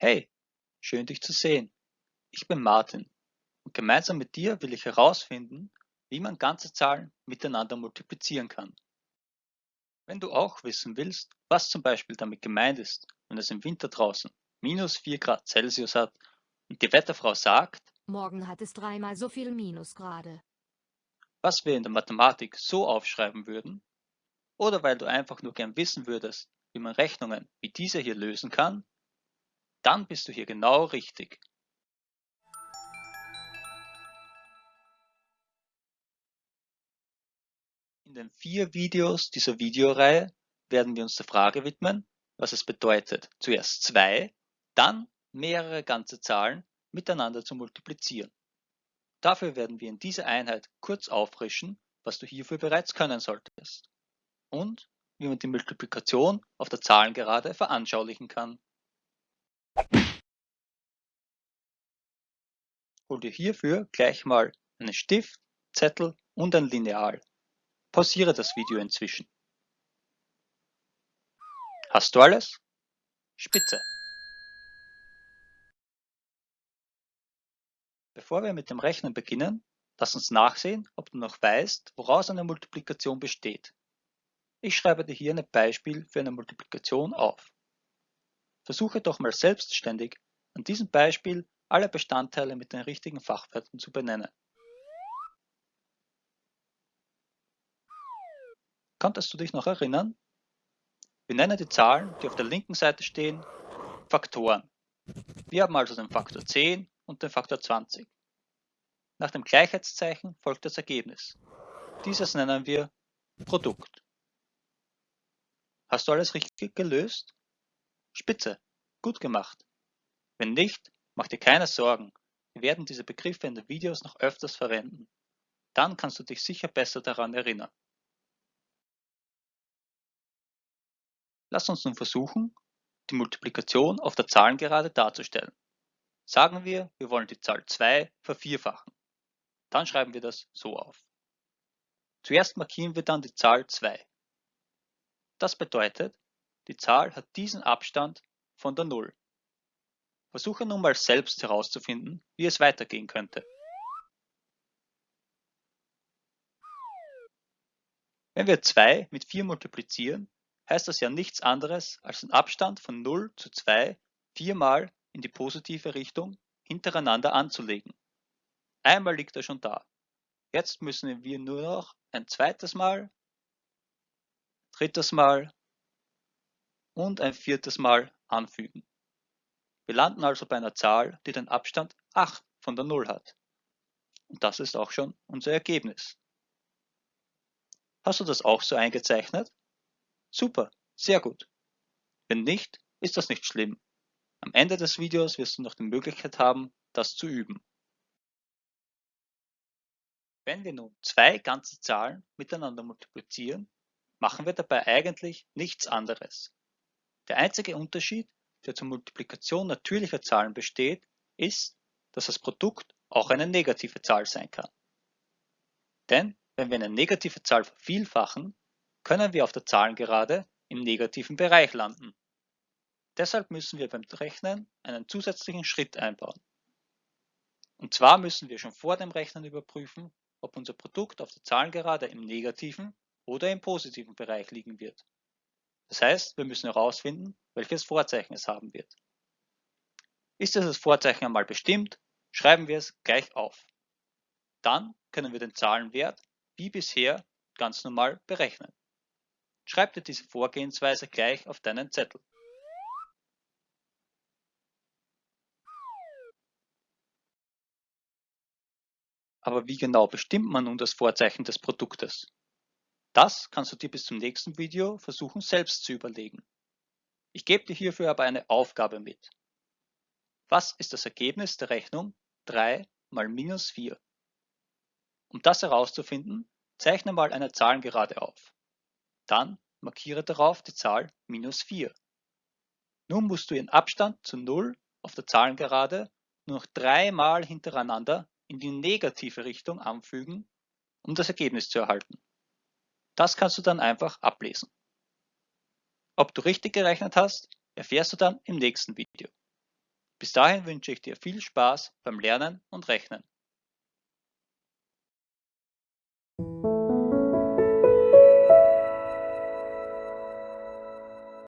Hey, schön dich zu sehen. Ich bin Martin und gemeinsam mit dir will ich herausfinden, wie man ganze Zahlen miteinander multiplizieren kann. Wenn du auch wissen willst, was zum Beispiel damit gemeint ist, wenn es im Winter draußen minus 4 Grad Celsius hat und die Wetterfrau sagt, Morgen hat es dreimal so viel Minusgrade. was wir in der Mathematik so aufschreiben würden, oder weil du einfach nur gern wissen würdest, wie man Rechnungen wie diese hier lösen kann, dann bist du hier genau richtig. In den vier Videos dieser Videoreihe werden wir uns der Frage widmen, was es bedeutet, zuerst zwei, dann mehrere ganze Zahlen miteinander zu multiplizieren. Dafür werden wir in dieser Einheit kurz auffrischen, was du hierfür bereits können solltest. Und wie man die Multiplikation auf der Zahlengerade veranschaulichen kann. Hol dir hierfür gleich mal einen Stift, Zettel und ein Lineal. Pausiere das Video inzwischen. Hast du alles? Spitze! Bevor wir mit dem Rechnen beginnen, lass uns nachsehen, ob du noch weißt, woraus eine Multiplikation besteht. Ich schreibe dir hier ein Beispiel für eine Multiplikation auf. Versuche doch mal selbstständig an diesem Beispiel alle Bestandteile mit den richtigen Fachwörtern zu benennen. Konntest du dich noch erinnern? Wir nennen die Zahlen, die auf der linken Seite stehen, Faktoren. Wir haben also den Faktor 10 und den Faktor 20. Nach dem Gleichheitszeichen folgt das Ergebnis. Dieses nennen wir Produkt. Hast du alles richtig gelöst? Spitze, gut gemacht. Wenn nicht, mach dir keine Sorgen. Wir werden diese Begriffe in den Videos noch öfters verwenden. Dann kannst du dich sicher besser daran erinnern. Lass uns nun versuchen, die Multiplikation auf der Zahlengerade darzustellen. Sagen wir, wir wollen die Zahl 2 vervierfachen. Dann schreiben wir das so auf. Zuerst markieren wir dann die Zahl 2. Das bedeutet, die Zahl hat diesen Abstand von der Null. Versuche nun mal selbst herauszufinden, wie es weitergehen könnte. Wenn wir 2 mit 4 multiplizieren, heißt das ja nichts anderes als den Abstand von 0 zu 2 viermal in die positive Richtung hintereinander anzulegen. Einmal liegt er schon da. Jetzt müssen wir nur noch ein zweites Mal drittes Mal und ein viertes Mal anfügen. Wir landen also bei einer Zahl, die den Abstand 8 von der 0 hat. Und das ist auch schon unser Ergebnis. Hast du das auch so eingezeichnet? Super, sehr gut. Wenn nicht, ist das nicht schlimm. Am Ende des Videos wirst du noch die Möglichkeit haben, das zu üben. Wenn wir nun zwei ganze Zahlen miteinander multiplizieren, machen wir dabei eigentlich nichts anderes. Der einzige Unterschied, der zur Multiplikation natürlicher Zahlen besteht, ist, dass das Produkt auch eine negative Zahl sein kann. Denn wenn wir eine negative Zahl vervielfachen, können wir auf der Zahlengerade im negativen Bereich landen. Deshalb müssen wir beim Rechnen einen zusätzlichen Schritt einbauen. Und zwar müssen wir schon vor dem Rechnen überprüfen, ob unser Produkt auf der Zahlengerade im negativen oder im positiven Bereich liegen wird. Das heißt, wir müssen herausfinden, welches Vorzeichen es haben wird. Ist dieses Vorzeichen einmal bestimmt, schreiben wir es gleich auf. Dann können wir den Zahlenwert wie bisher ganz normal berechnen. Schreib dir diese Vorgehensweise gleich auf deinen Zettel. Aber wie genau bestimmt man nun das Vorzeichen des Produktes? Das kannst du dir bis zum nächsten Video versuchen selbst zu überlegen. Ich gebe dir hierfür aber eine Aufgabe mit. Was ist das Ergebnis der Rechnung 3 mal minus 4? Um das herauszufinden, zeichne mal eine Zahlengerade auf. Dann markiere darauf die Zahl minus 4. Nun musst du ihren Abstand zu 0 auf der Zahlengerade nur noch dreimal hintereinander in die negative Richtung anfügen, um das Ergebnis zu erhalten. Das kannst du dann einfach ablesen. Ob du richtig gerechnet hast, erfährst du dann im nächsten Video. Bis dahin wünsche ich dir viel Spaß beim Lernen und Rechnen.